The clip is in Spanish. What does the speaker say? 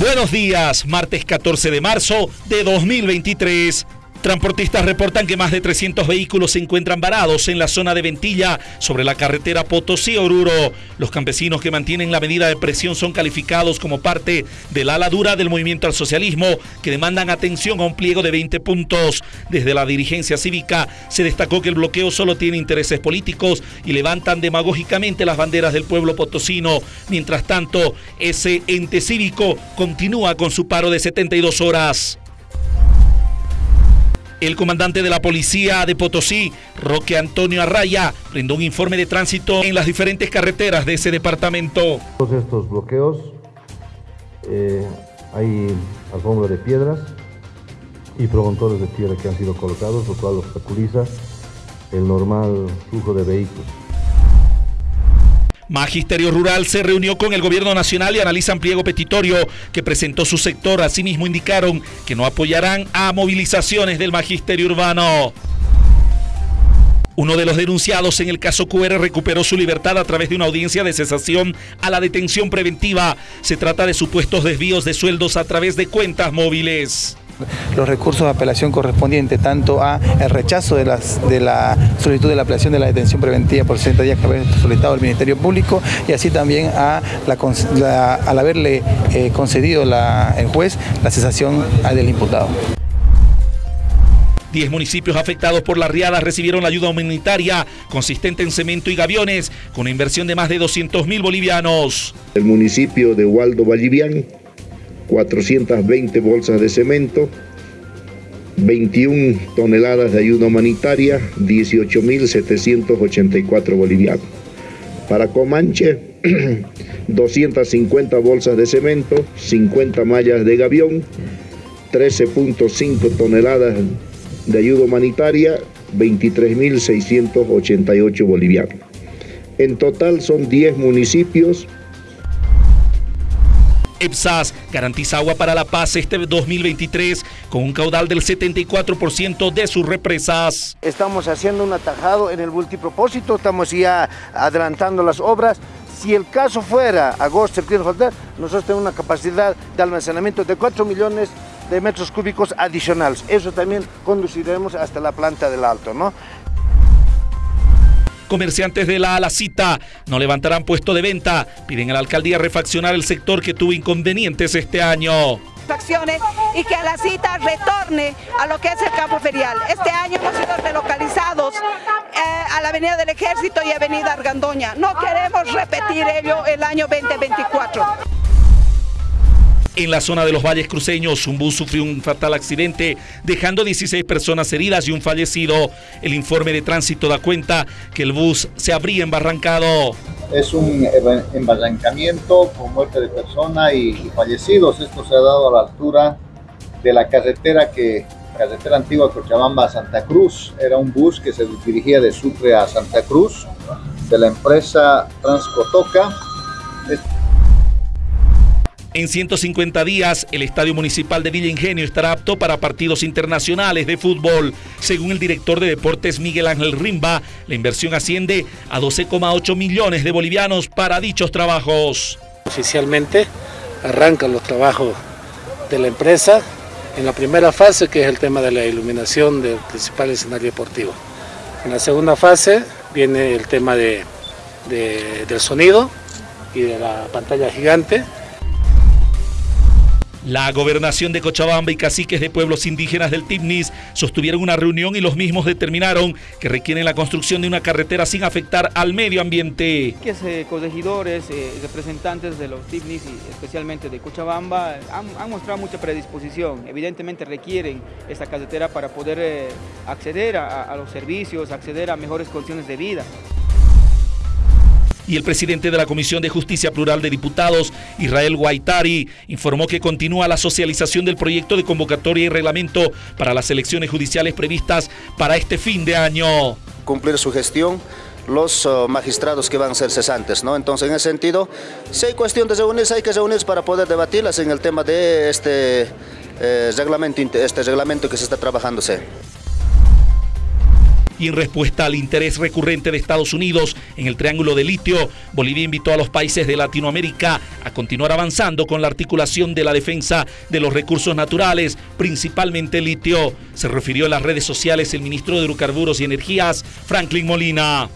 Buenos días, martes 14 de marzo de 2023. Transportistas reportan que más de 300 vehículos se encuentran varados en la zona de Ventilla sobre la carretera Potosí-Oruro. Los campesinos que mantienen la medida de presión son calificados como parte de la ala dura del movimiento al socialismo que demandan atención a un pliego de 20 puntos. Desde la dirigencia cívica se destacó que el bloqueo solo tiene intereses políticos y levantan demagógicamente las banderas del pueblo potosino. Mientras tanto, ese ente cívico continúa con su paro de 72 horas. El comandante de la policía de Potosí, Roque Antonio Arraya, brindó un informe de tránsito en las diferentes carreteras de ese departamento. Todos estos bloqueos, eh, hay alfombra de piedras y promontorios de tierra que han sido colocados, lo cual obstaculiza el normal flujo de vehículos. Magisterio Rural se reunió con el gobierno nacional y analizan pliego petitorio que presentó su sector. Asimismo indicaron que no apoyarán a movilizaciones del magisterio urbano. Uno de los denunciados en el caso QR recuperó su libertad a través de una audiencia de cesación a la detención preventiva. Se trata de supuestos desvíos de sueldos a través de cuentas móviles los recursos de apelación correspondientes tanto a el rechazo de, las, de la solicitud de la apelación de la detención preventiva por 60 días que había solicitado el Ministerio Público y así también a la, al haberle eh, concedido la, el juez la cesación del imputado. Diez municipios afectados por la riada recibieron la ayuda humanitaria consistente en cemento y gaviones con una inversión de más de 200 mil bolivianos. El municipio de Waldo Vallivian 420 bolsas de cemento, 21 toneladas de ayuda humanitaria, 18.784 bolivianos. Para Comanche, 250 bolsas de cemento, 50 mallas de gavión, 13.5 toneladas de ayuda humanitaria, 23.688 bolivianos. En total son 10 municipios EPSAS garantiza agua para la paz este 2023 con un caudal del 74% de sus represas. Estamos haciendo un atajado en el multipropósito, estamos ya adelantando las obras. Si el caso fuera agosto, septiembre, nosotros tenemos una capacidad de almacenamiento de 4 millones de metros cúbicos adicionales. Eso también conduciremos hasta la planta del Alto, ¿no? Comerciantes de la Alacita no levantarán puesto de venta. Piden a la alcaldía refaccionar el sector que tuvo inconvenientes este año y que a la cita retorne a lo que es el campo ferial. Este año hemos sido relocalizados eh, a la Avenida del Ejército y Avenida Argandoña. No queremos repetir ello el año 2024. En la zona de los valles cruceños, un bus sufrió un fatal accidente, dejando 16 personas heridas y un fallecido. El informe de tránsito da cuenta que el bus se habría embarrancado. Es un embarrancamiento con muerte de persona y, fallecidos. Esto se ha dado a la altura de la carretera que carretera antigua Cochabamba a Santa Cruz. Era un bus que se dirigía de Sucre a Santa Cruz de la empresa Transcotoca. En 150 días, el Estadio Municipal de Villa Ingenio estará apto para partidos internacionales de fútbol. Según el director de deportes Miguel Ángel Rimba, la inversión asciende a 12,8 millones de bolivianos para dichos trabajos. Oficialmente arrancan los trabajos de la empresa en la primera fase, que es el tema de la iluminación del principal escenario deportivo. En la segunda fase viene el tema de, del sonido y de la pantalla gigante la gobernación de Cochabamba y caciques de pueblos indígenas del Timnis sostuvieron una reunión y los mismos determinaron que requieren la construcción de una carretera sin afectar al medio ambiente. Que eh, corregidores, eh, representantes de los Timnis y especialmente de Cochabamba han, mostrado mucha predisposición. Evidentemente requieren esta carretera para poder eh, acceder a los servicios, acceder a mejores condiciones de vida y el presidente de la Comisión de Justicia Plural de Diputados, Israel Guaitari, informó que continúa la socialización del proyecto de convocatoria y reglamento para las elecciones judiciales previstas para este fin de año. Cumplir su gestión los uh, magistrados que van a ser cesantes, ¿no? Entonces, en ese sentido, si hay cuestión de reunirse, hay que reunirse para poder debatirlas en el tema de este, eh, reglamento, este reglamento que se está trabajándose. Y en respuesta al interés recurrente de Estados Unidos en el Triángulo de Litio, Bolivia invitó a los países de Latinoamérica a continuar avanzando con la articulación de la defensa de los recursos naturales, principalmente litio. Se refirió en las redes sociales el ministro de Hidrocarburos y Energías, Franklin Molina.